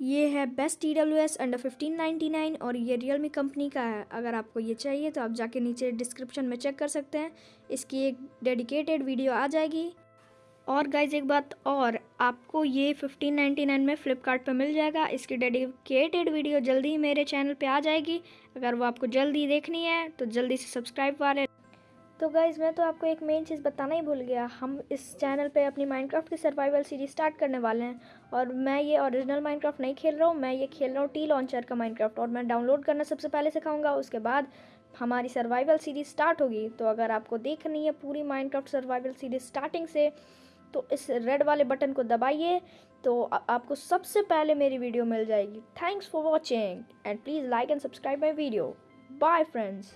ये है best T W S under fifteen ninety nine और ये रियलमी कंपनी का है। अगर आपको ये चाहिए तो आप जाके नीचे डिस्क्रिप्शन में चेक कर सकते हैं। इसकी एक डेडिकेटेड वीडियो आ जाएगी। और गाइज़ एक बात और, आपको ये फिफ्टीन नाइन्टी नाइन में फ़्लिपकार्ट मिल जाएगा। इसकी डेडिकेटेड वीडियो जल्दी ही मेरे चैनल पे आ जाएगी। अगर वो आपको जल्दी देखनी है तो जल्दी से सब्सक्राइब वाले तो गाइज़ मैं तो आपको एक मेन चीज़ बताना ही भूल गया। हम इस चैनल पे अपनी माइनक्राफ्ट की सर्वाइवल सीरीज़ स्टार्ट करने वाले हैं। और मैं ये ओरिजिनल माइनक्राफ्ट नहीं खेल रहा हूँ, मैं ये खेल रहा हूँ टी लॉन्चर का माइनक्राफ्ट और मैं डाउनलोड करना सबसे पहले सिखाऊँगा, उसके बाद हमारी सर्वाइवल सीरीज़ स्टार्ट होगी। तो अगर आपको देखनी है पूरी माइनक्राफ्ट सर्वाइवल सीरीज़ स्टार्टिंग से तो इस रेड वाले बटन को दबाइए। तो आपको सबसे पहले मेरी वीडियो मिल जाएगी। Thanks for watching and please like and subscribe my video bye friends